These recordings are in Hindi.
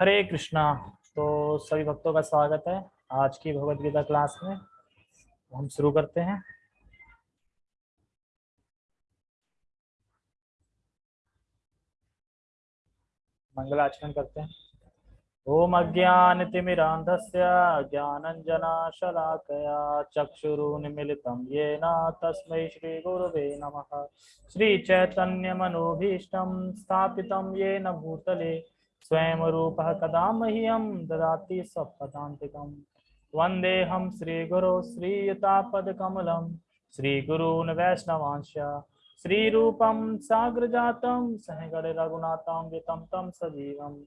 हरे कृष्णा। तो सभी भक्तों का स्वागत है आज की भगवत गीता क्लास में। हम शुरू करते हैं। मंगलाचरण करते हैं। ओम अज्ञान अज्ञानतिमिरान्धस्य ज्ञानञ्जनाशलाकया चक्षुरुन्मिलितं येन तस्मै श्रीगुरुवे नमः। श्रीचैतन्यमनोभीष्टं स्थापितं येन भूतले स्वयं रूपः कदा मह्यं ददाति स्वपदान्तिकम् वन्देऽहं श्रीगुरो श्रीयुतापदकमलं, श्रीगुरून् वैष्णवांश्च, श्रीरूपं साग्रजातं, सहगणरघुनाथान्वितं तं सजीवम्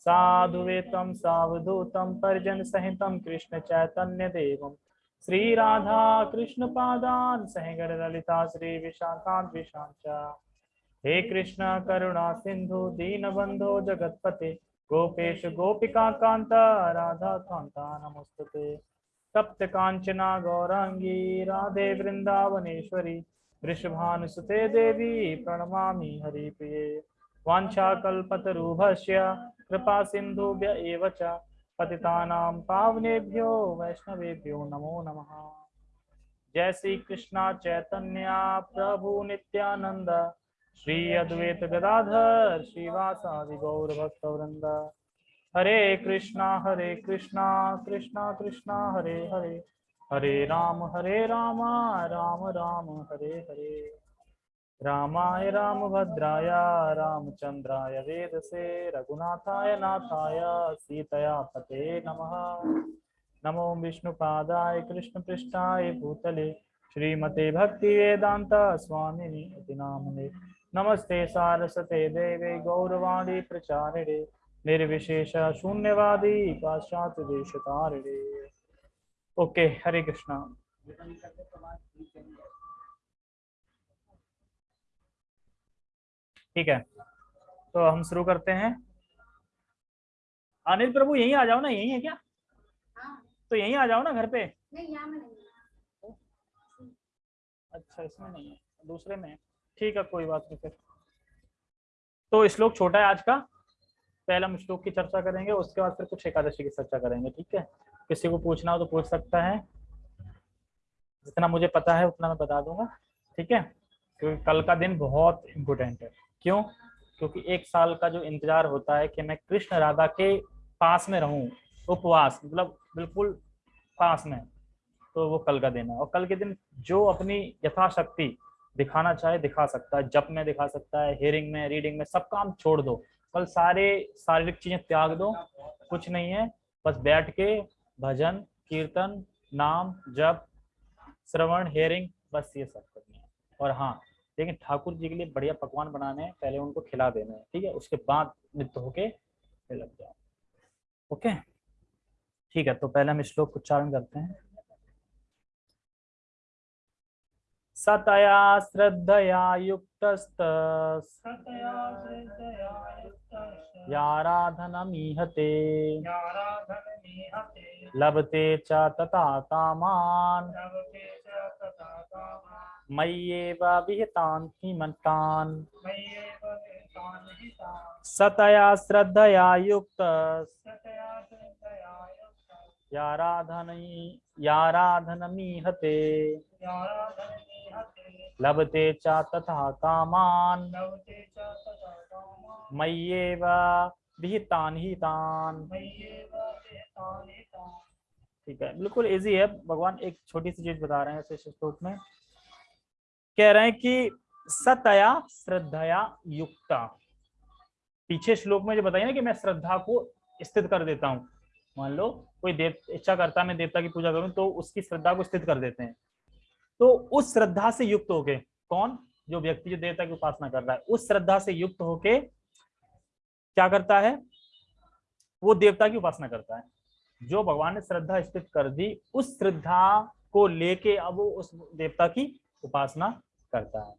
साधुवेतं सावधूतं परिजन सहितं कृष्ण चैतन्य देवं श्री राधा हे कृष्ण, करुणा, सिंधु दीन बंधो जगतपते, गोपेश, गोपिका कांता राधा कांता नमस्तुते। तप्त कांचना गौरांगी राधे वृंदावनेश्वरी वृषभानुसुते देवी, प्रणमामि हरिप्रिये। वाञ्छाकल्पतरुभस्य कृपा सिन्धुभ्य एव च पावनेभ्यो, वैष्णवेभ्यो नमो नमः। जय श्री कृष्णा, चैतन्य, प्रभु नित्यानंद श्री अद्वैत गदाधर श्रीवासादि गौर भक्त वृंद हरे कृष्णा हरे कृष्णा कृष्णा कृष्णा, हरे हरे। हरे राम हरे राम राम राम, हरे हरे। रामाय रामभद्राय, रामचंद्राय वेदसे, रघुनाथाय नाथाय, सीतया पते नमः। नमो विष्णुपादाय कृष्णपृष्ठाय भूतले, श्रीमते भक्ति वेदांत स्वामिनि नामने नमस्ते सारस्वते देवे गौरवाणी प्रचारिणे निर्विशेष शून्यवादी पाश्चात्य देशतारिणे ओके हरे कृष्णा। ठीक है तो हम शुरू करते हैं। अनिल प्रभु यहीं आ जाओ ना यहीं है क्या? हाँ, तो यहीं आ जाओ ना घर पे? नहीं में नहीं अच्छा इसमें नहीं है दूसरे में है। ठीक है, कोई बात नहीं फिर। तो श्लोक छोटा है आज का। पहले हम श्लोक की चर्चा करेंगे, उसके बाद फिर कुछ एकादशी की चर्चा करेंगे, ठीक है? किसी को पूछना हो तो पूछ सकता है। जितना मुझे पता है, उतना मैं बता दूँगा, ठीक है? क्योंकि कल का दिन बहुत इम्पोर्टेंट है। क्यों? क्योंकि एक साल का जो इंतज़ार होता है कि मैं कृष्ण राधा के पास में रहूँ, उपवास मतलब बिल्कुल पास में तो वो कल का दिन है। और कल के दिन जो अपनी यथाशक्ति दिखाना चाहे, दिखा सकता है। जब में दिखा सकता है हियरिंग में रीडिंग में, सब काम छोड़ दो। कल सारे शारीरिक चीज़ें त्याग दो, कुछ नहीं है। बस बैठ के भजन, कीर्तन, नाम, जप, श्रवण हेयरिंग बस ये सब करनी है। और हाँ लेकिन ठाकुर जी के लिए बढ़िया पकवान बनाने हैं। पहले उनको खिला देना है, ठीक है? उसके बाद नित्य होके लग जाओ। ओके? ठीक है तो पहले हम श्लोक उच्चारण करते हैं। सतया श्रद्धया युक्तस्त। याराधनमीहते। लभते च तथा कामान् मय्येव विहितान् हिमन्तान् सतया श्रद्धया युक्त याराधनै याराधनमीहते। लभते च तथा कामान्। मय्येव विहितान् हितान्। ठीक है बिल्कुल इजी है। भगवान एक छोटी सी चीज़ बता रहे हैं इस श्लोक में। कह रहे हैं कि सतया श्रद्धया युक्ता। पीछे श्लोक में जो बताइए ना कि मैं श्रद्धा को स्थित कर देता हूँ। मान लो कोई देव इच्छा करता है मैं देवता की पूजा करूँ तो उसकी श्रद्धा को स्थित कर देते हैं। तो उस श्रद्धा से युक्त होके, कौन? जो व्यक्ति, जो देवता की उपासना कर रहा है, उस श्रद्धा से युक्त होके क्या करता है? वो देवता की उपासना करता है। जो भगवान ने श्रद्धा स्थित कर दी, उस श्रद्धा को लेके अब वो उस देवता की उपासना करता है।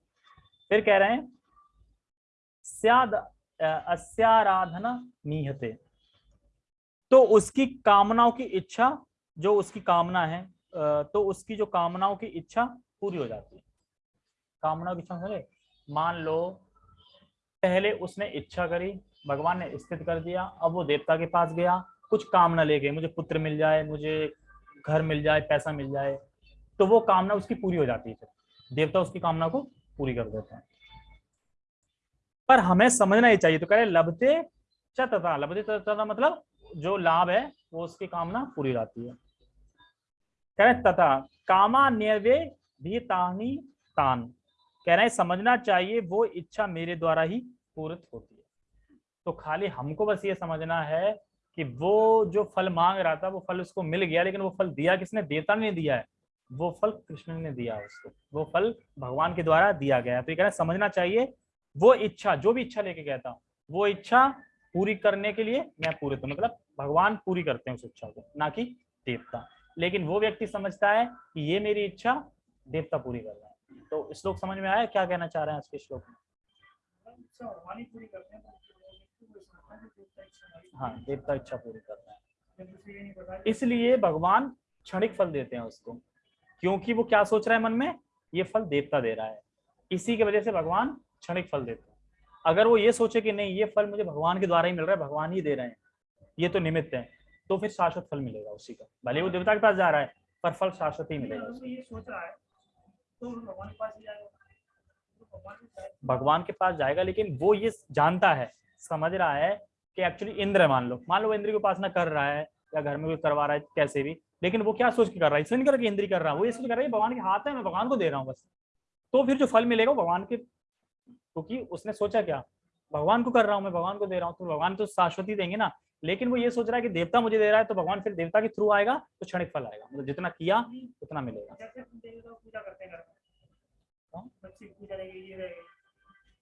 फिर कह रहे हैं, स्याद अस्याराधना नीहते। तो उसकी कामनाओं की इच्छा, जो उसकी कामना है तो उसकी जो कामनाओं की इच्छा पूरी हो जाती है। कामनाओं की इच्छा समझे मान लो, पहले उसने इच्छा करी, भगवान ने स्थित कर दिया, अब वो देवता के पास गया, कुछ कामना ले गए मुझे पुत्र मिल जाए, मुझे घर मिल जाए, पैसा मिल जाए तो वो कामना उसकी पूरी हो जाती है देवता उसकी कामना को पूरी कर देते हैं। पर हमें समझना ही चाहिए तो कह रहे लभते च तथा, लभते च तथा मतलब जो लाभ है, वो उसकी कामना पूरी रहती है। कह रहे तथा कामा भी तानी तान कह रहे समझना चाहिए, वो इच्छा मेरे द्वारा ही पूरित होती है। तो खाली हमको बस ये समझना है कि वो जो फल मांग रहा था, वो फल उसको मिल गया, लेकिन वो फल दिया किसने? देवता ने दिया है। वो फल कृष्ण ने दिया उसको। वो फल भगवान के द्वारा दिया गया तो ये कह रहे हैं, समझना चाहिए, वो इच्छा, जो भी इच्छा लेके गया था वो इच्छा पूरी करने के लिए मैं पूरे तो मतलब भगवान पूरी करते हैं उस इच्छा को, ना कि देवता। लेकिन वो व्यक्ति समझता है कि ये मेरी इच्छा देवता पूरी कर रहा है। तो श्लोक समझ में आया? क्या कहना चाह रहे हैं इसके श्लोक में? हाँ देवता इच्छा पूरी कर रहा है। इसलिए भगवान क्षणिक फल देते हैं उसको, क्योंकि वो क्या सोच रहा है मन में? ये फल देवता दे रहा है। इसी की वजह से भगवान क्षणिक फल देते हैं। अगर वो ये सोचे कि नहीं, ये फल मुझे भगवान के द्वारा ही मिल रहा है, भगवान ही दे रहे हैं, ये तो निमित्त है। तो फिर शाश्वत फल मिलेगा उसी का। भले वो देवता के पास जा रहा है पर फल शाश्वत ही मिलेगा। ये सोच है। तो भगवान के पास जाएगा। भगवान भी शायद भगवान के पास जाएगा लेकिन वो ये जानता है समझ रहा है कि एक्चुअली इंद्र है मान लो। मान लो इंद्र की उपासना कर रहा है या घर में कोई करवा रहा है कैसे भी लेकिन वो क्या सोच के कर रहा है? इसलिए नहीं कर रहा कि इंद्र कर रहा है। वो इसलिए कर रहा है भगवान के हाथ है मैं भगवान को दे रहा हूँ बस। तो फिर जो फल मिलेगा भगवान के क्योंकि उसने सोचा क्या? भगवान को कर रहा हूँ मैं भगवान को दे रहा हूँ तो भगवान तो शाश्वती देंगे ना। लेकिन वो ये सोच रहा है कि देवता मुझे दे रहा है तो भगवान फिर देवता के थ्रू आएगा तो क्षणिक फल आएगा। मतलब जितना किया उतना मिलेगा।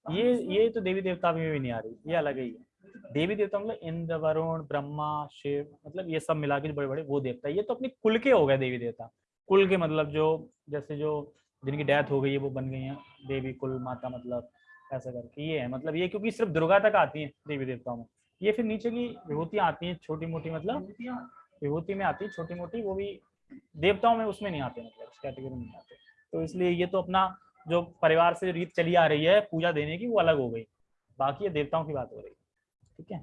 हैं ये ये तो देवी देवता में भी नहीं आ रही ये अलग ही है। देवी देवता मतलब इंद्र वरुण ब्रह्मा शिव मतलब ये सब मिला के बड़े बड़े वो देवता है। ये तो अपने कुल के हो गए देवी देवता। कुल के मतलब जो जैसे जो जिनकी डेथ हो गई है वो बन गई है। देवी कुल माता मतलब ऐसा करके ये है। मतलब ये क्योंकि सिर्फ़ दुर्गा तक आती है देवी देवताओं में। ये फिर नीचे की विभूतियाँ आती हैं छोटी मोटी मतलब विभूति में आती है छोटी मोटी, वो भी देवताओं में उसमें नहीं आते मतलब इस कैटेगरी में आते। तो इसलिए ये तो अपना जो परिवार से रीत चली आ रही है पूजा देने की, वो अलग हो गई। बाकी ये देवताओं की बात हो रही ठीक है?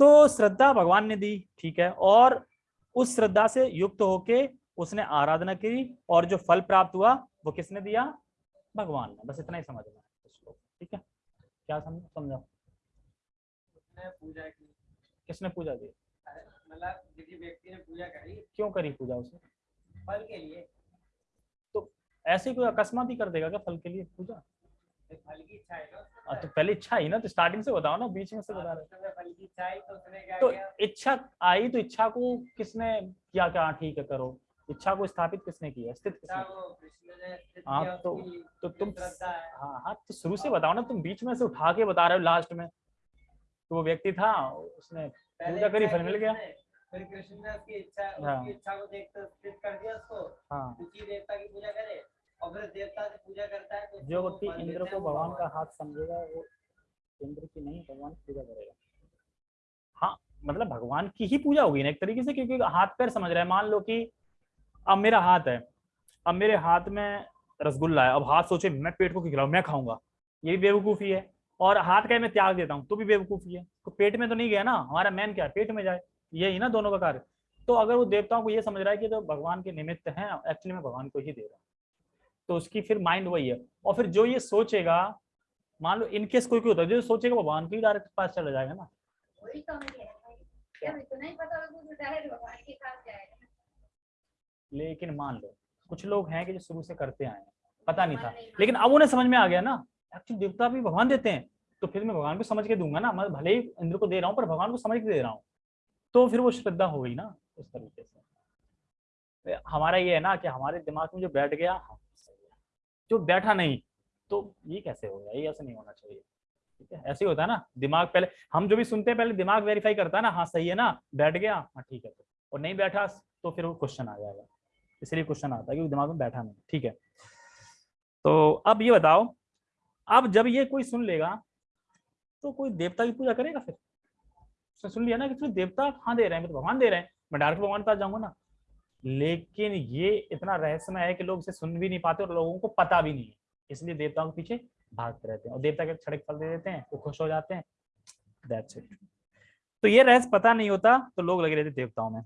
तो श्रद्धा भगवान ने दी, ठीक है? और उस श्रद्धा से युक्त होके उसने आराधना की और जो फल प्राप्त हुआ, वो किसने दिया? भगवान ने। बस इतना ही समझना है ठीक है? क्या समझ समझाओ उसने पूजा की। किसने पूजा की? मतलब किसी व्यक्ति ने पूजा करी क्यों करी पूजा उसने? फल के लिए। ऐसे ही कोई अकस्मात ही कर देगा क्या फल के लिए पूजा? तो फल की इच्छा है ना हाँ। तो पहले इच्छा ही ना तो स्टार्टिंग से बताओ ना बीच में से बता रहे। तो फल की इच्छा आई तो उसने क्या तो इच्छा आई तो इच्छा को किसने किया क्या हाँ, ठीक है करो। इच्छा को स्थापित किसने किया स्थित किसने? हाँ, तो- तो तुम हाँ। हाँ तो शुरू से बताओ ना तुम बीच में से उठा के बता रहे हो लास्ट में। तो वो व्यक्ति था उसने पूजा करी, इच्छा फल मिल गया। फिर कृष्ण ने उसकी इच्छा हाँ। उसकी इच्छा को स्थित कर दिया उसको। हाँ। उसी देवता की पूजा करे और फिर देवता से पूजा करता है तो जो व्यक्ति इंद्र को भगवान का हाथ समझेगा वो इंद्र की नहीं भगवान की पूजा करेगा। हाँ मतलब भगवान की ही पूजा होगी ना एक तरीके से क्योंकि हाथ पैर समझ रहा है। मान लो कि अब मेरा हाथ है अब मेरे हाथ में रसगुल्ला है अब हाथ सोचे मैं पेट को खिलाऊं? मैं खाऊँगा। ये भी बेवकूफ़ी है। और हाथ का मैं त्याग देता हूँ तो भी बेवकूफ़ी है तो पेट में तो नहीं गया ना हमारा मैन क्या है? पेट में जाए यही ना दोनों का कार्य। तो अगर वो देवताओं को ये समझ रहा है कि तो भगवान के निमित्त हैं एक्चुअली मैं भगवान को ही दे रहा हूँ। तो उसकी फिर माइंड वही है। और फिर जो ये सोचेगा मान लो इनकेस कोई कोई होता है जो सोचेगा भगवान के ही डायरेक्ट पास चला जाएगा ना। तो तो लेकिन मान लो कुछ लोग हैं कि जो शुरू से करते आए हैं पता नहीं था। लेकिन अब उन्हें समझ में आ गया ना एक्चुअली देवता भी भगवान देते हैं तो फिर मैं भगवान को समझ के दूँगा ना। मैं भले ही इंद्र को दे रहा हूँ, पर भगवान को समझ के दे रहा हूँ। तो फिर वो श्रद्धा हो गई ना, उस तरीके से। तो हमारा ये है ना कि हमारे दिमाग में जो बैठ गया हाँ। जो बैठा नहीं तो ये कैसे हो गया? ये ऐसे नहीं होना चाहिए। ठीक है? ऐसे ही होता है ना, दिमाग पहले, हम जो भी सुनते हैं, पहले दिमाग वेरीफाई करता है ना हाँ सही है ना, बैठ गया हाँ ठीक है। तो और नहीं बैठा तो फिर वो क्वेश्चन आ जाएगा। इसलिए क्वेश्चन आता है कि दिमाग में बैठा नहीं। ठीक है? तो अब ये बताओ अब जब ये कोई सुन लेगा तो कोई देवता की पूजा करेगा फिर? उसने सुन लिया ना कि देवता हाँ दे रहे हैं? तो भगवान दे रहे हैं। मैं डायरेक्ट भगवान के पास जाऊँगा ना। लेकिन ये इतना रहस्यमय है कि लोग इसे सुन भी नहीं पाते और लोगों को पता भी नहीं है। इसलिए देवताओं के पीछे भागते रहते हैं और देवता के क्षणिक फल दे देते हैं, वो खुश हो जाते हैं। दैट्स इट तो ये रहस्य पता नहीं होता तो लोग लगे रहते देवताओं में।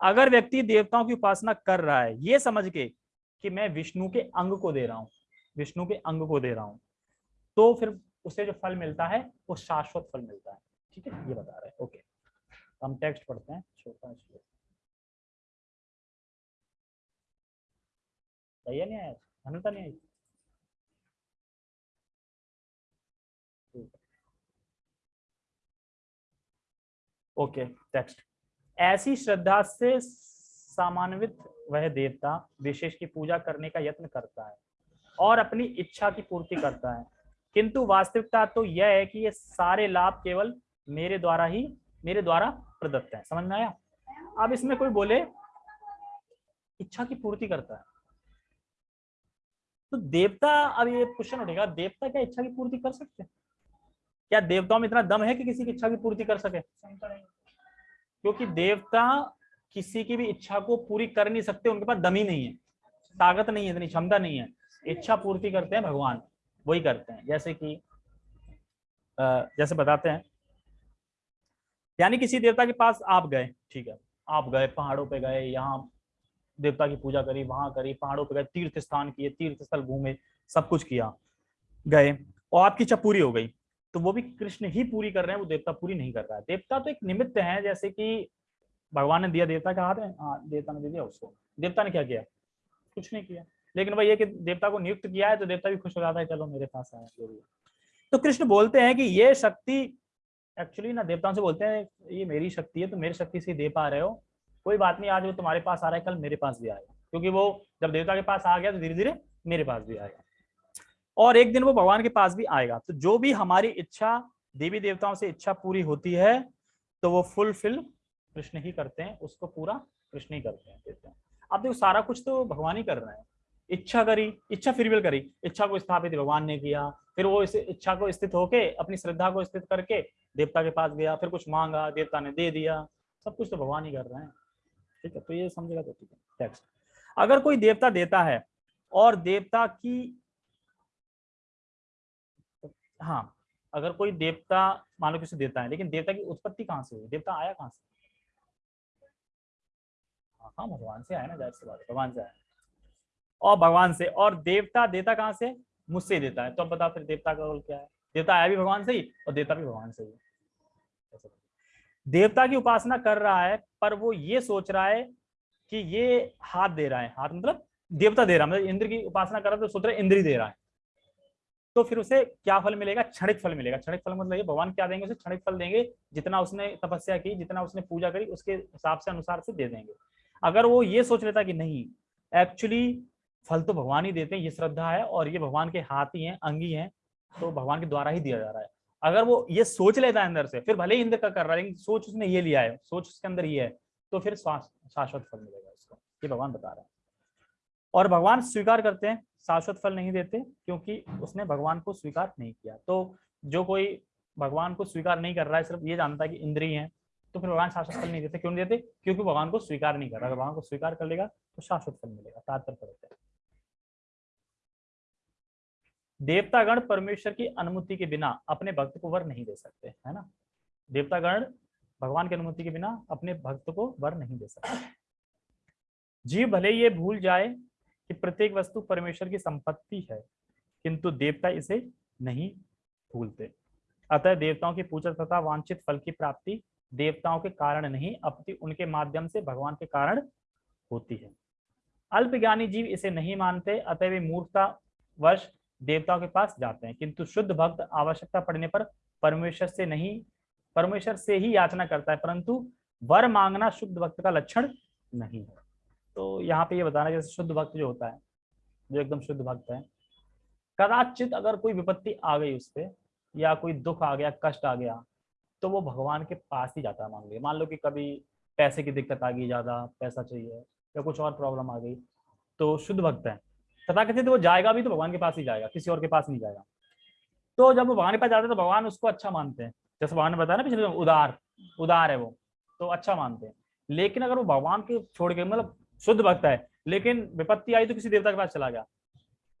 अगर व्यक्ति देवताओं की उपासना कर रहा है, ये समझ के कि मैं विष्णु के अंग को दे रहा हूँ, विष्णु के अंग को दे रहा हूँ तो फिर उसे जो फल मिलता है, वो शाश्वत फल मिलता है। ठीक है? ये बता रहे हैं। ओके। हम टेक्स्ट पढ़ते हैं। छोटा सही नहीं आया? धनता नहीं आई? Okay, text. ऐसी श्रद्धा से सामान्वित वह देवता विशेष की पूजा करने का यत्न करता है और अपनी इच्छा की पूर्ति करता है। किंतु वास्तविकता तो यह है कि ये सारे लाभ केवल मेरे द्वारा ही, मेरे द्वारा प्रदत्त है। समझ में आया? अब इसमें कोई बोले, इच्छा की पूर्ति करता है। तो देवता, अब ये क्वेश्चन उठेगा, देवता क्या इच्छा की पूर्ति कर सकते हैं? क्या देवताओं में इतना दम है कि किसी की इच्छा की पूर्ति कर सके? क्योंकि देवता किसी की भी इच्छा को पूरी कर नहीं सकते, उनके पास दम ही नहीं है। ताकत नहीं है, इतनी क्षमता नहीं है। इच्छा पूर्ति करते हैं भगवान। वही करते हैं। जैसे कि जैसे बताते हैं, यानी किसी देवता के पास आप गए, ठीक है, आप गए, पहाड़ों पे गए, यहाँ देवता की पूजा करी, वहाँ करी, पहाड़ों पे गए, तीर्थ स्थान किए, तीर्थ स्थल घूमे, सब कुछ किया, गए, और आपकी इच्छा पूरी हो गई तो वो भी कृष्ण ही पूरी कर रहे हैं, वो देवता पूरी नहीं कर रहा है। देवता तो एक निमित्त है, जैसे कि भगवान ने दिया देवता का हाथ है हाँ देवता ने दे दिया उसको। देवता ने क्या किया? कुछ नहीं किया। लेकिन भाई ये कि देवता को नियुक्त किया है तो देवता भी खुश हो जाता है, चलो मेरे पास आया तो कृष्ण बोलते हैं कि ये शक्ति एक्चुअली ना देवताओं से बोलते हैं, ये मेरी शक्ति है तो मेरी शक्ति से दे पा रहे हो। कोई बात नहीं, आज वो तुम्हारे पास आ रहा है, कल मेरे पास भी आएगा। क्योंकि वो जब देवता के पास आ गया तो धीरे धीरे मेरे पास भी आएगा। और एक दिन वो भगवान के पास भी आएगा। तो जो भी हमारी इच्छा, देवी देवताओं से इच्छा पूरी होती है तो वो फुलफिल कृष्ण ही करते हैं, उसको पूरा कृष्ण ही करते हैं, देते हैं। अब देखो, सारा कुछ तो भगवान ही कर रहे हैं। इच्छा करी, इच्छा फिर भी करी। इच्छा को स्थापित भगवान ने किया, फिर वो इस इच्छा को स्थित होके अपनी श्रद्धा को स्थित करके देवता के पास गया, फिर कुछ मांगा, देवता ने दे दिया, सब कुछ तो भगवान ही कर रहे हैं। ठीक है तो ये समझेगा तो ठीक है। टेक्स्ट अगर कोई देवता देता है और देवता की हाँ अगर कोई देवता, मान किसी देता है, लेकिन देवता की उत्पत्ति कहाँ से हुई? देवता आया कहाँ से? हाँ हाँ भगवान से आया ना, ज़ाहिर सी बात भगवान से आया। और भगवान से, और देवता, देता कहाँ से? मुझसे देता है। तो अब बताओ फिर देवता का रोल क्या है? देवता आया भी भगवान से ही, और देवता भी भगवान से ही देवता की उपासना कर रहा है, पर वो ये सोच रहा है कि ये हाथ दे रहा है। हाथ मतलब देवता दे रहा है मतलब इंद्र की उपासना कर रहा है तो सोच रहा है इंद्र ही दे रहा है। तो फिर उसे क्या फल मिलेगा? क्षणिक फल मिलेगा। क्षणिक फल मतलब ये, भगवान क्या देंगे उसे? क्षणिक फल देंगे। जितना उसने तपस्या की, जितना उसने पूजा करी, उसके हिसाब से अनुसार से दे देंगे। अगर वो ये सोच लेता कि नहीं एक्चुअली फल तो भगवान ही देते हैं, ये श्रद्धा है और ये भगवान के हाथ ही हैं, अंगी हैं तो भगवान के द्वारा ही दिया जा रहा है। अगर वो ये सोच लेता है अंदर से, फिर भले ही इंद्र का कर रहा है, लेकिन सोच उसने ये लिया है, सोच उसके अंदर ये है तो फिर शाश्वत फल मिलेगा उसको, ये भगवान बता रहे हैं। और भगवान स्वीकार करते हैं, शाश्वत फल नहीं देते, क्योंकि उसने भगवान को स्वीकार नहीं किया। तो जो कोई भगवान को स्वीकार नहीं कर रहा है, सिर्फ़ ये जानता है कि इंद्रिय है तो फिर भगवान शाश्वत फल नहीं देते। क्यों नहीं देते? क्योंकि भगवान को स्वीकार नहीं कर रहा। भगवान को स्वीकार कर लेगा तो शाश्वत फल मिलेगा, तात्पर्य देवतागण परमेश्वर की अनुमति के बिना अपने भक्त को वर नहीं दे सकते, है ना? देवतागण भगवान की अनुमति के बिना अपने भक्त को वर नहीं दे सकते। जीव भले ये भूल जाए कि प्रत्येक वस्तु परमेश्वर की संपत्ति है, किंतु देवता इसे नहीं भूलते। अतः देवताओं की पूजा तथा वांछित फल की प्राप्ति देवताओं के कारण नहीं, अपितु उनके माध्यम से भगवान के कारण होती है। अल्पज्ञानी जीव इसे नहीं मानते, अतः वे मूर्खता वश देवताओं के पास जाते हैं। किंतु शुद्ध भक्त आवश्यकता पड़ने पर परमेश्वर से नहीं, परमेश्वर से ही याचना करता है, परंतु वर मांगना शुद्ध भक्त का लक्षण नहीं है। तो यहाँ पे ये बताना, जैसे शुद्ध भक्त जो होता है, जो एकदम शुद्ध भक्त है, कदाचित अगर कोई विपत्ति आ गई उस पर या कोई दुख आ गया, कष्ट आ गया तो वो भगवान के पास ही जाता है, मान लो मान लो कि कभी पैसे की दिक्कत आ गई, ज़्यादा पैसा चाहिए, या कुछ और प्रॉब्लम आ गई तो शुद्ध भक्त है। तथा कथित वो जाएगा भी तो भगवान के पास ही जाएगा, किसी और के पास नहीं जाएगा। तो जब वो भगवान के पास जाते है तो भगवान उसको अच्छा मानते हैं। जैसे भगवान ने बताया ना पिछले उदार उदार है वो तो अच्छा मानते हैं। लेकिन अगर वो भगवान के छोड़ के मतलब शुद्ध भक्त है, लेकिन विपत्ति आई तो किसी देवता के पास चला गया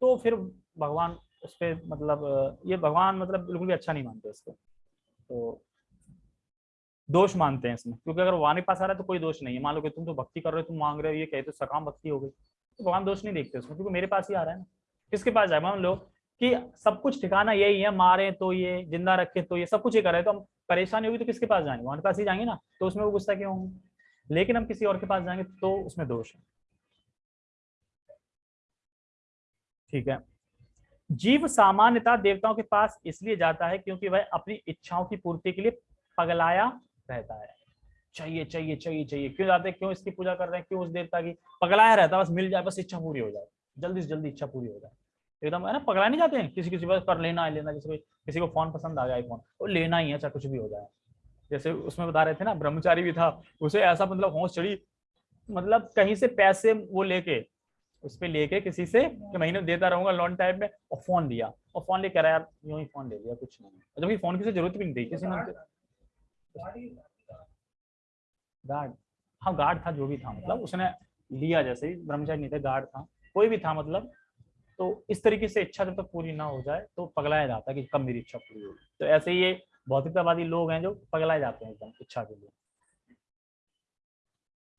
तो फिर भगवान उस पर मतलब ये भगवान मतलब बिल्कुल भी अच्छा नहीं मानते इसको तो दोष मानते हैं इसमें, क्योंकि अगर के पास आ रहा है तो कोई दोष नहीं है। मान लो कि तुम तो भक्ति कर रहे हो, तुम मांग रहे हो, ये कहते हो सकाम भक्ति हो गई। तो भगवान दोष नहीं देखते उसमें, क्योंकि मेरे पास ही आ रहा है ना। किसके पास जाए मान लो कि सब कुछ ठिकाना यही है, मारे तो ये, ज़िंदा रखे तो ये, सब कुछ ये कर रहे हैं तो हम परेशानी होगी तो किसके पास जाएँगे? भगवान के पास ही जाएँगे ना तो उसमें वो गुस्सा क्यों होंगे? लेकिन हम किसी और के पास जाएँगे तो उसमें दोष है। ठीक है। जीव सामान्यता देवताओं के पास इसलिए जाता है क्योंकि वह अपनी इच्छाओं की पूर्ति के लिए पगलाया रहता है। चाहिए चाहिए चाहिए चाहिए। क्यों जाते क्यों इसकी पूजा कर रहे हैं? क्यों उस देवता की? पगलाया रहता बस मिल जाए, बस इच्छा पूरी हो जाए। जल्दी से जल्दी इच्छा पूरी हो जाए। एकदम, है ना? पगला नहीं जाते हैं? किसी किसी बस पर लेना है, लेना जैसे किसी को फ़ोन पसंद आ गया आईफोन वो लेना ही है, चाहे कुछ भी हो जाए। जैसे उसमें बता रहे थे ना, ब्रह्मचारी भी था, उसे ऐसा मतलब होश चढ़ी मतलब कहीं से पैसे वो लेके, उस पर लेके किसी से कि महीने देता रहूँगा, लोन टाइप में, और फ़ोन दिया और फ़ोन लेकर आया यार, यूँ ही फ़ोन ले लिया, कुछ नहीं जबकि फ़ोन की ज़रूरत भी नहीं थी, किसी ने गार्ड। हाँ गार्ड था, जो भी था मतलब उसने लिया जैसे ही, ब्रह्मचारी नहीं थे, गार्ड था, कोई भी था मतलब। तो इस तरीके से इच्छा जब तक पूरी ना हो जाए तो पगलाया जाता है कि कब मेरी इच्छा पूरी होगी तो ऐसे ही ये भौतिकतावादी लोग हैं जो पगलाए जाते हैं एकदम इच्छा के लिए।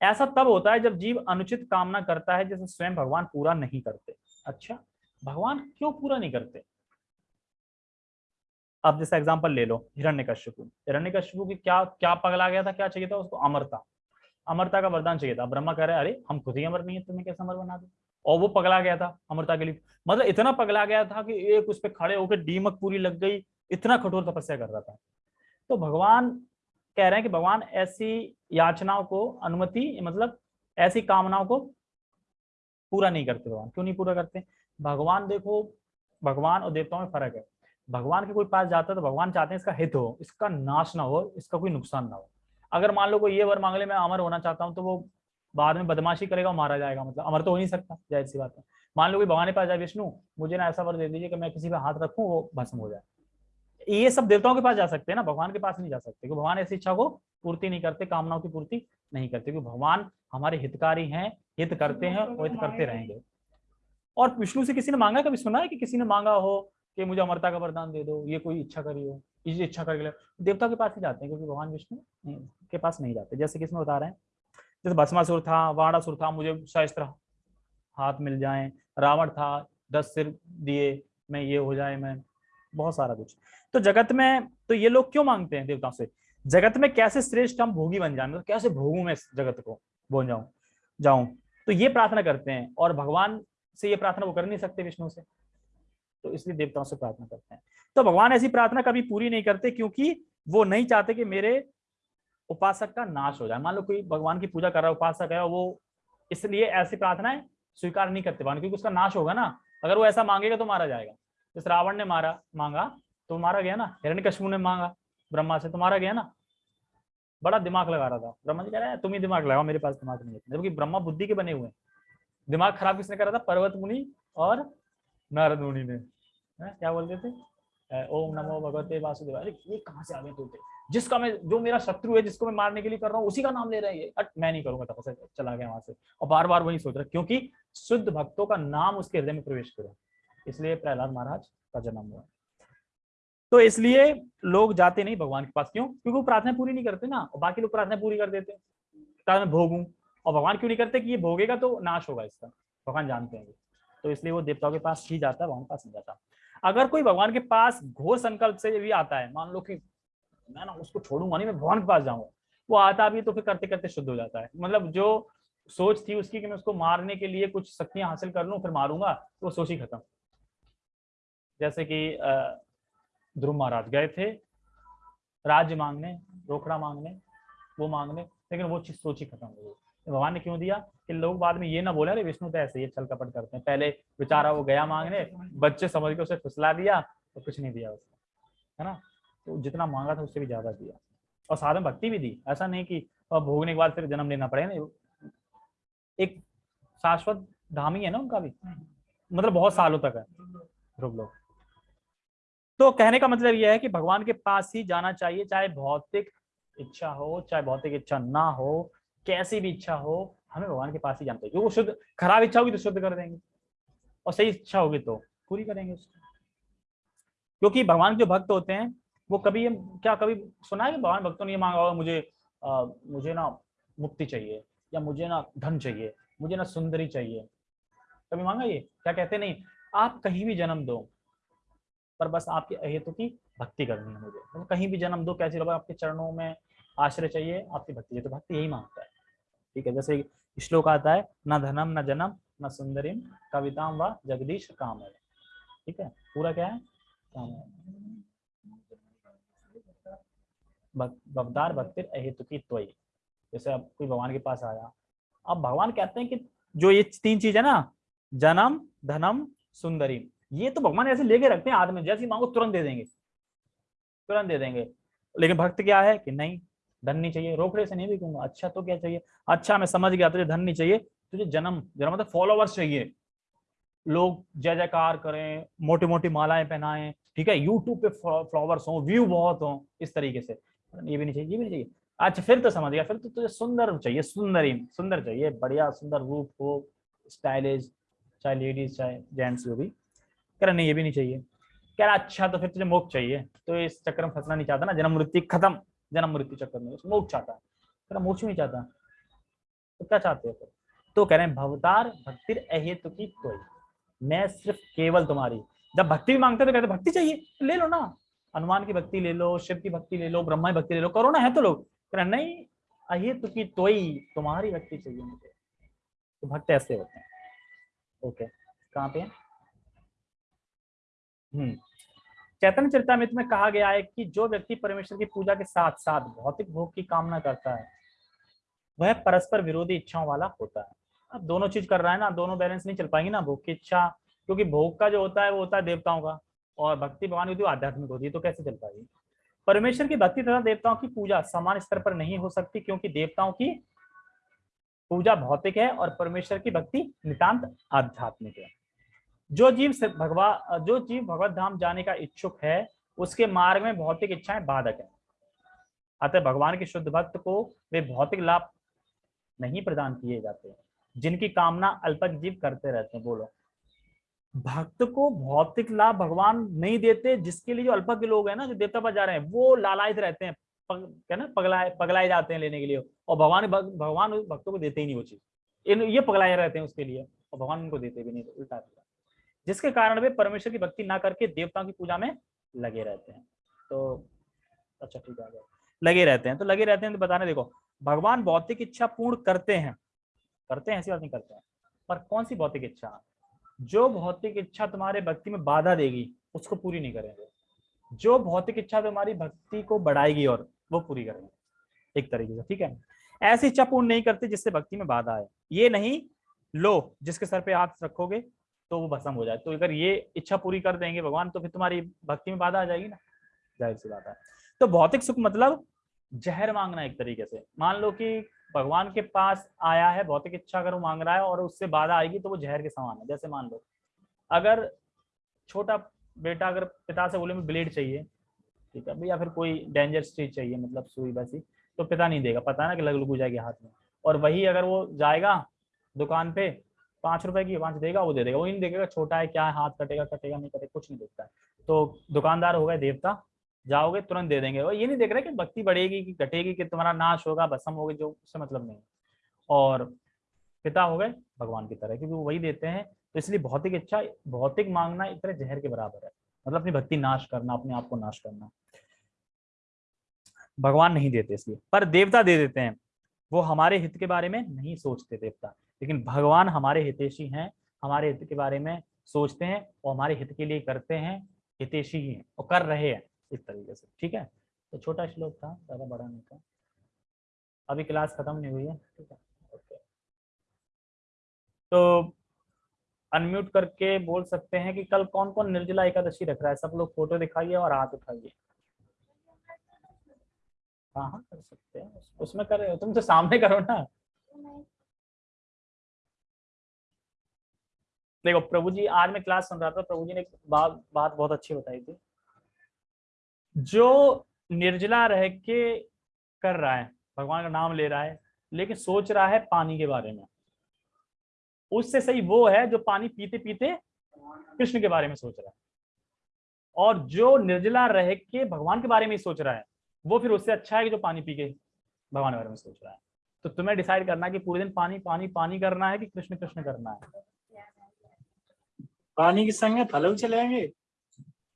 ऐसा तब होता है जब जीव अनुचित कामना करता है जिसे स्वयं भगवान पूरा नहीं करते। अच्छा भगवान क्यों पूरा नहीं करते? अब जैसा एग्जांपल ले लो, हिरण्यकश्यपु। हिरण्यकश्यपु की क्या क्या पगला गया था, क्या चाहिए था उसको? अमरता। अमरता का वरदान चाहिए था। ब्रह्मा कह रहे, अरे, हम खुद ही अमर नहीं है, तुम्हें कैसे अमर बना दो? और वो पगला गया था अमरता के लिए। मतलब इतना पगला गया था कि एक उस पर खड़े होकर डीमक पूरी लग गई, इतना कठोर तपस्या कर रहा था। तो भगवान कह रहे हैं कि भगवान ऐसी याचनाओं को, अनुमति मतलब ऐसी कामनाओं को पूरा नहीं करते भगवान। क्यों नहीं पूरा करते? भगवान देखो, भगवान और देवताओं में फ़र्क है। भगवान के कोई पास जाता है तो भगवान चाहते हैं इसका हित हो, इसका नाश ना हो, इसका कोई नुकसान ना हो। अगर मान लो कोई ये वर मांग ले, मैं अमर होना चाहता हूँ तो वो बाद में बदमाशी करेगा मारा जाएगा मतलब अमर तो हो नहीं सकता ज़ाहिर सी बात है। मान लो कि भगवान के पास जाए, विष्णु, मुझे ना ऐसा वर दे दीजिए कि मैं किसी पे हाथ रखूँ, वो भस्म हो जाए। ये सब देवताओं के पास जा सकते हैं ना, भगवान के पास नहीं जा सकते, क्योंकि भगवान ऐसी इच्छा को पूर्ति नहीं करते, कामनाओं की पूर्ति नहीं करते, क्योंकि भगवान हमारे हितकारी हैं, हित करते हैं और हित करते रहेंगे। और विष्णु से किसी ने मांगा कभी सुना है कि किसी ने मांगा हो? कि मुझे अमरता का वरदान दे दो, ये कोई इच्छा करी हो, इस इच्छा करके देवता के पास ही जाते हैं, क्योंकि भगवान विष्णु के पास नहीं जाते। जैसे किसमें बता रहे हैं, जैसे भस्मासुर था वाणासुर था, मुझे शस्त्र हाथ मिल जाए, रावण था, दस सिर दिए, मैं ये हो जाए, मैं, बहुत सारा कुछ। तो जगत में तो ये लोग क्यों मांगते हैं देवताओं से? जगत में कैसे श्रेष्ठ हम भोगी बन जाए? मतलब कैसे भोगू मैं जगत को? बन जाऊँ जाऊँ। तो ये प्रार्थना करते हैं, और भगवान से ये प्रार्थना वो कर नहीं सकते विष्णु से। तो इसलिए देवताओं से प्रार्थना करते हैं। तो भगवान ऐसी प्रार्थना कभी पूरी नहीं करते क्योंकि वो नहीं चाहते कि मेरे उपासक का नाश हो जाए। मान लो कोई भगवान की पूजा कर रहा है, उपासक है, वो इसलिए ऐसी प्रार्थनाएँ स्वीकार नहीं करते भगवान, क्योंकि उसका नाश होगा ना। अगर वो ऐसा मांगेगा तो मारा जाएगा। जैसे रावण ने मारा, मांगा तो मारा गया ना। हिरण्यकश्यप ने मांगा, ब्रह्मा से तो मारा गया ना। बड़ा दिमाग लगा रहा था। ब्रह्मा जी कह रहा है, तुम ही दिमाग लगाओ, मेरे पास दिमाग नहीं है। जबकि ब्रह्मा बुद्धि के बने हुए हैं। दिमाग खराब किसने करा था? पर्वत मुनि और नारद मुनि ने। हैं? क्या बोलते थे? ओम नमो भगवते वासुदेव ये कहाँ से आ गए तोते? जिसका मैं, जो मेरा शत्रु है, जिसको मैं मारने के लिए कर रहा हूँ, उसी का नाम ले रहे हैं ये। अट, मैं नहीं करूँगा तपस्या चला गया वहाँ से। और बार बार वही सोच रहा क्योंकि शुद्ध भक्तों का नाम उसके हृदय में प्रवेश करे। इसलिए प्रहलाद महाराज का जन्म हुआ। तो इसलिए लोग जाते नहीं भगवान के पास। क्यों? क्योंकि वो प्रार्थना पूरी नहीं करते ना, और बाकी लोग प्रार्थना पूरी कर देते मैं भोगूं, और भगवान क्यों नहीं करते कि ये भोगेगा तो नाश होगा इसका? भगवान जानते हैं। तो इसलिए वो देवताओं के पास ही जाता है भगवान के पास नहीं जाता। अगर कोई भगवान के पास घोर संकल्प से भी आता है, मान लो कि मैं ना उसको छोड़ूँगा नहीं, मैं भगवान के पास जाऊँगा, वो आता भी तो फिर करते करते शुद्ध हो जाता है। मतलब जो सोच थी उसकी कि मैं उसको मारने के लिए कुछ शक्तियाँ हासिल कर लूँ, फिर मारूँगा तो वो सोच ही खत्म। जैसे कि ध्रुव महाराज गए थे, राज्य मांगने, रोकड़ा मांगने, वो मांगने, लेकिन वो चीज़ सोच ही खत्म हो गई। भगवान ने क्यों दिया? कि लोग बाद में ये ना बोले, अरे विष्णु तो ऐसे ही छल कपट करते हैं। पहले बेचारा वो गया मांगने, बच्चे समझ के उसे फुसला दिया तो कुछ नहीं दिया उसने, है ना? तो जितना मांगा था उससे भी ज़्यादा दिया। और में भक्ति भी दी। ऐसा नहीं कि भोगने के बाद फिर जन्म लेना पड़े ना। एक शाश्वत धाम ही है ना उनका भी? मतलब बहुत सालों तक है। ध्रुव लोग तो कहने का मतलब यह है कि भगवान के पास ही जाना चाहिए, चाहे भौतिक इच्छा हो, चाहे भौतिक इच्छा ना हो। कैसी भी इच्छा हो हमें भगवान के पास ही जानते वो शुद्ध खराब इच्छा होगी तो शुद्ध कर देंगे। और सही इच्छा होगी तो पूरी करेंगे उसको। क्योंकि भगवान जो भक्त होते हैं वो कभी ये क्या कभी सुना है भगवान भक्तों ने ये मांगा होगा मुझे आ, मुझे ना मुक्ति चाहिए या मुझे ना धन चाहिए मुझे ना सुंदरी चाहिए। कभी मांगा ये? क्या कहते नहीं आप कहीं भी जन्म दो पर बस आपके अहेतु की भक्ति करनी है मुझे। तो कहीं भी जन्म दो कैसे आपके चरणों में आश्रय चाहिए, आपकी भक्ति चाहिए। तो भक्ति यही माँगता है। ठीक है, जैसे श्लोक आता है, न धनम, न जन्म, न सुंदरिम, कविताम व जगदीश काम है ठीक है, पूरा क्या है? काम भक्ति अहेतु की त्वयी। जैसे अब कोई भगवान के पास आया। अब भगवान कहते हैं कि जो ये तीन चीज़ है ना, जन्म, धनम सुंदरी ये तो भगवान ऐसे लेके रखते हैं आदमी जैसी मांगो तुरंत दे देंगे। तुरंत दे देंगे। लेकिन भक्त क्या है कि नहीं धन नहीं चाहिए। रोकड़े से नहीं भी कहूँगा अच्छा तो क्या चाहिए? अच्छा मैं समझ गया, तुझे धन नहीं चाहिए। तुझे जन्म जन्म मतलब फॉलोवर्स चाहिए। लोग जय जयकार करें मोटी मोटी मालाएँ पहनाएँ, ठीक है? यूट्यूब पे फ्लावर्स हो व्यू बहुत हो, इस तरीके से। ये भी नहीं चाहिए, ये भी नहीं चाहिए। अच्छा फिर तो समझ गया, फिर तो तुझे सुंदर चाहिए, सुंदरी, सुंदर चाहिए, बढ़िया, सुंदर रूप हो स्टाइलिश चाहे लेडीज़ चाहे जेंट्स जो भी। कह रहा, नहीं, ये भी नहीं चाहिए। कह रहा अच्छा तो फिर तुझे मोक्ष चाहिए। तो इस चक्कर में फंसना नहीं चाहता ना जन्म मृत्यु खत्म। जन्म मृत्यु चक्कर में मोक्ष चाहता है। रहा मोक्ष नहीं चाहता। तो क्या चाहते हो फिर? तो कह रहे हैं, भवतार भक्ति अहेतु की कोई मैं सिर्फ़ केवल तुम्हारी। जब भक्ति भी मांगते तो कहते भक्ति चाहिए तो ले लो ना। हनुमान की भक्ति ले लो, शिव की भक्ति ले लो, ब्रह्मा की भक्ति ले लो, करो ना, है तो लोग कह रहे नहीं, अहेतु की तोई तुम्हारी भक्ति चाहिए मुझे। तो भक्त ऐसे होते हैं। ओके, कहाँ पे हम्म। चैतन्य चरितमृत में कहा गया है कि जो व्यक्ति परमेश्वर की पूजा के साथ साथ भौतिक भोग की कामना करता है, वह परस्पर विरोधी इच्छाओं वाला होता है। अब दोनों चीज़ कर रहा है ना, दोनों बैलेंस नहीं चल पाएँगे ना भोग की इच्छा, क्योंकि भोग का जो होता है, वो होता है देवताओं का, और भक्ति भगवान की आध्यात्मिक होती है तो कैसे चल पाएगी? परमेश्वर की भक्ति तथा देवताओं की पूजा समान स्तर पर नहीं हो सकती, क्योंकि देवताओं की पूजा भौतिक है और परमेश्वर की भक्ति नितांत आध्यात्मिक है। जो जीव भगवा जो जीव भगवत धाम जाने का इच्छुक है उसके मार्ग में भौतिक इच्छाएँ बाधक है। अतः भगवान के शुद्ध भक्त को वे भौतिक लाभ नहीं प्रदान किए जाते जिनकी कामना अल्पक जीव करते रहते हैं बोलो। भक्त को भौतिक लाभ भगवान नहीं देते जिसके लिए जो अल्पक के लोग हैं ना जो देवता पर जा रहे हैं वो लालायित रहते हैं पग, क्या ना पगलाए पगलाए जाते हैं लेने के लिए और भगवान भगवान भक्तों को देते ही नहीं वो चीज़। ये पगलाए रहते हैं उसके लिए और भगवान उनको देते भी नहीं उल्टा जिसके कारण वे परमेश्वर की भक्ति ना करके देवताओं की पूजा में लगे रहते हैं। तो अच्छा ठीक है लगे रहते हैं तो लगे रहते हैं तो बताने, देखो, भगवान भौतिक इच्छा पूर्ण करते हैं। करते हैं, ऐसी बात नहीं करते हैं। पर कौन सी भौतिक इच्छा? जो भौतिक इच्छा तुम्हारे भक्ति में बाधा देगी, उसको पूरी नहीं करेंगे। जो भौतिक इच्छा तुम्हारी भक्ति को बढ़ाएगी और वो पूरी करेंगे। एक तरीके से, ठीक है? ऐसी इच्छा पूर्ण नहीं करते जिससे भक्ति में बाधा आए। ये नहीं, लो, जिसके सर पे हाथ रखोगे तो वो भस्म हो जाए। तो अगर ये इच्छा पूरी कर देंगे भगवान तो फिर तुम्हारी भक्ति में बाधा आ जाएगी ना? ज़ाहिर सी बात है। तो भौतिक सुख मतलब जहर मांगना एक तरीके से। मान लो कि भगवान के पास आया है, भौतिक इच्छा अगर वो मांग रहा है और उससे बाधा आएगी तो वो जहर के समान है, जैसे मान लो। अगर छोटा बेटा अगर पिता से बोले में ब्लेड चाहिए। ठीक है, या फिर कोई डेंजरस चीज़ चाहिए मतलब सुई बसी तो पिता नहीं देगा। पता ना कि लग लग जाएगी हाथ में। और वही अगर वो जाएगा दुकान पे पाँच रुपए की पाँच देगा, वो दे देगा। वो नहीं देखेगा, छोटा है, क्या है, हाथ कटेगा कटेगा, नहीं कटेगा, कुछ नहीं देखता है। तो दुकानदार हो गए, देवता, जाओगे, तुरंत दे देंगे। और ये नहीं देख रहे कि भक्ति बढ़ेगी कि घटेगी, कि तुम्हारा नाश होगा, भस्म होगा, जो, उससे मतलब नहीं और पिता हो गए, भगवान की तरह, क्योंकि वो वही देते हैं। तो इसलिए भौतिक इच्छा, भौतिक मांगना एक तरह जहर के बराबर है। मतलब अपनी भक्ति नाश करना, अपने आप को नाश करना। भगवान नहीं देते इसलिए। पर देवता दे देते हैं। वो हमारे हित के बारे में नहीं सोचते, देवता। लेकिन भगवान हमारे हितेशी हैं, हमारे हित के बारे में सोचते हैं और हमारे हित के लिए करते हैं हितेशी ही हैं और कर रहे हैं इस तरीके से, ठीक है? तो छोटा श्लोक था, ज़्यादा बड़ा नहीं था। अभी क्लास खत्म नहीं हुई है, ठीक है? ओके। तो अनम्यूट करके बोल सकते हैं कि कल कौन कौन निर्जला एकादशी रख रहा है? सब लोग फ़ोटो दिखाइए और हाथ उठाइए। हाँ हाँ कर सकते हैं। उसमें कर रहे तुम तो सामने करो ना। देखो, प्रभु जी, आज मैं क्लास सुन रहा था, प्रभु जी ने बात बात बहुत अच्छी बताई थी। जो निर्जला रह के कर रहा है, भगवान का नाम ले रहा है, लेकिन सोच रहा है पानी के बारे में। उससे सही वो है जो पानी पीते पीते कृष्ण के बारे में सोच रहा है। और जो निर्जला रह के भगवान के बारे में ही सोच रहा है, वो फिर उससे अच्छा है कि जो पानी पी के भगवान के बारे में सोच रहा है। तो तुम्हें डिसाइड करना है कि पूरे दिन पानी पानी पानी करना है कि कृष्ण कृष्ण करना है। पानी के संग में फल चलेंगे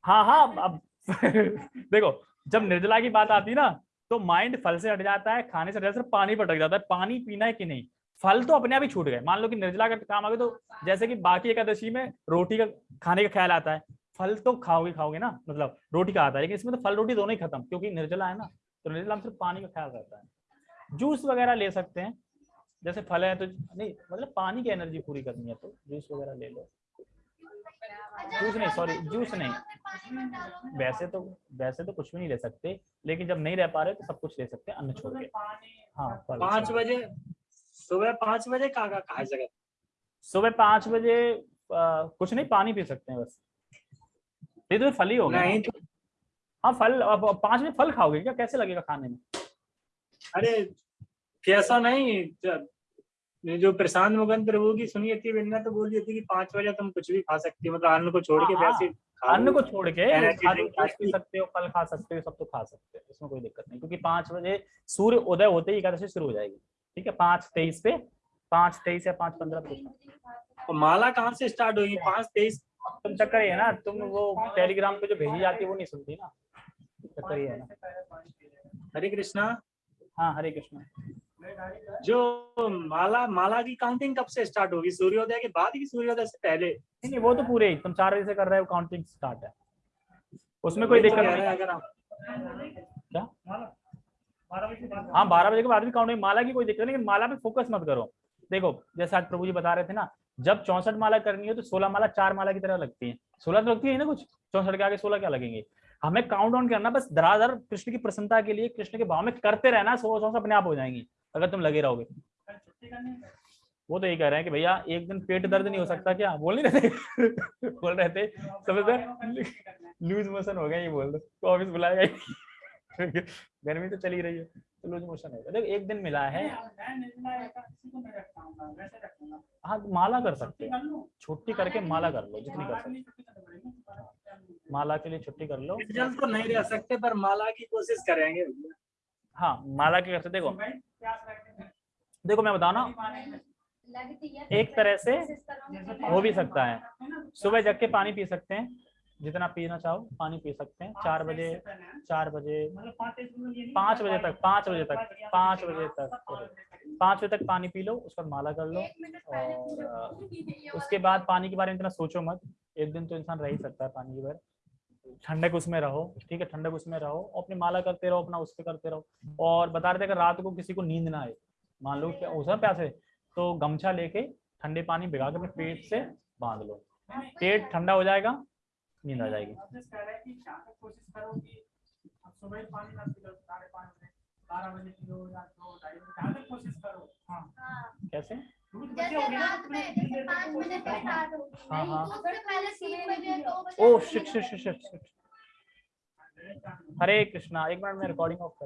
हाँ हाँ अब देखो, जब निर्जला की बात आती ना तो माइंड फल से हट जाता है, खाने से सिर्फ़ पानी पर अटक जाता है। पानी पीना है कि नहीं? फल तो अपने आप ही छूट गए। मान लो कि निर्जला का काम आ गया तो जैसे कि बाकी एकादशी में रोटी का खाने का ख्याल आता है। फल तो खाओगे खाओगे ना मतलब रोटी का आता है, लेकिन इसमें तो फल रोटी दोनों ही खत्म, क्योंकि निर्जला है ना तो निर्जला में सिर्फ़ पानी का ख्याल रहता है। जूस वगैरह ले सकते हैं, जैसे फल है तो नहीं मतलब पानी की एनर्जी पूरी करनी है तो जूस वगैरह ले लो। जूस नहीं सॉरी जूस नहीं। वैसे तो वैसे तो कुछ भी नहीं ले सकते लेकिन जब नहीं रह पा रहे तो सब कुछ ले सकते हैं अन्न छोड़ के। हाँ पाँच बजे सुबह पाँच बजे कहाँ कहाँ जगह? सुबह पाँच बजे कुछ नहीं पानी पी सकते हैं बस। ये तो फल ही होगा नहीं तो हाँ फल अब पाँच बजे फल खाओगे क्या? कैसे लगेगा खाने में? अरे कैसा नहीं जो प्रशांत मुगन प्रभु की सुनी थी विन्ना तो बोली थी कि पाँच बजे तुम कुछ भी खा सकती हो मतलब अन्न को छोड़ के हाँ, वैसे अन्न को छोड़ के खा। सकते हो फल खा सकते हो सब तो खा सकते हो इसमें कोई दिक्कत नहीं क्योंकि पाँच बजे सूर्य उदय होते ही एकादशी शुरू हो जाएगी ठीक है पाँच तेईस पे पाँच तेईस या पाँच पंद्रह तो माला कहाँ से स्टार्ट होगी? पाँच तेईस तुम चक्कर है ना तुम वो टेलीग्राम पे जो भेजी जाती है वो नहीं सुनती ना चक्कर है ना। हरे कृष्णा। हाँ हरे कृष्ण। जो माला माला की काउंटिंग कब से स्टार्ट होगी? सूर्योदय के बाद की सूर्योदय से पहले? नहीं वो तो पूरे तुम चार बजे से कर रहे हो काउंटिंग स्टार्ट है। उसमें कोई दिक्कत नहीं। हैं अगर आप क्या? हाँ बारह बजे के बाद भी काउंटिंग माला की कोई दिक्कत नहीं माला पे फोकस मत करो। देखो जैसे आज प्रभु जी बता रहे थे ना जब चौसठ माला करनी है तो सोलह माला चार माला की तरह लगती है। सोलह तो लगती है ना कुछ? चौसठ के आगे सोलह क्या लगेंगे? हमें काउंट डाउन करना बस धराधर कृष्ण की प्रसन्नता के लिए कृष्ण के भाव में करते रहना सौ सौ अपने आप हो जाएँगी। अगर तुम लगे रहोगे। वो तो यही कह रहे हैं कि भैया, एक दिन पेट दर्द नहीं हो सकता क्या? बोल नहीं रहे बोल रहे थे समझ लूज मोशन हो गया, ये बोल दो। तो ऑफ़िस बुलाएगा गर्मी तो चली रही है तो लूज मोशन होगा देखो, एक दिन मिला है। हाँ तो माला कर सकते छुट्टी करके माला कर लो, जितनी कर सकते माला के लिए छुट्टी कर लो। तो नहीं रह सकते, पर माला की कोशिश करेंगे। हाँ माला के सकते देखो। देखो मैं बताऊँ ना। एक तरह से हो भी सकता है। सुबह जग के पानी पी सकते हैं। जितना पीना चाहो पानी पी सकते हैं। चार बजे चार बजे पाँच बजे तक पाँच बजे तक पाँच बजे तक। पाँच बजे तक पानी पी लो उसके बाद माला कर लो और उसके बाद पानी के बारे में इतना सोचो मत। एक दिन तो इंसान रह ही सकता है पानी के बगैर ठंडक उसमें रहो ठीक है? ठंडक उसमें रहो अपनी माला करते रहो अपना उस पे करते रहो। और बता रहे थे अगर रात को किसी को नींद ना आए। मान लो क्या उस प्यासे। तो गमछा लेके ठंडे पानी भिगा के अपने पेट से बाँध लो। पेट ठंडा हो जाएगा नींद आ जाएगी। ही हाँ। कैसे? हाँ, हाँ। तो हरे कृष्णा एक मिनट में रिकॉर्डिंग ऑफ़ कर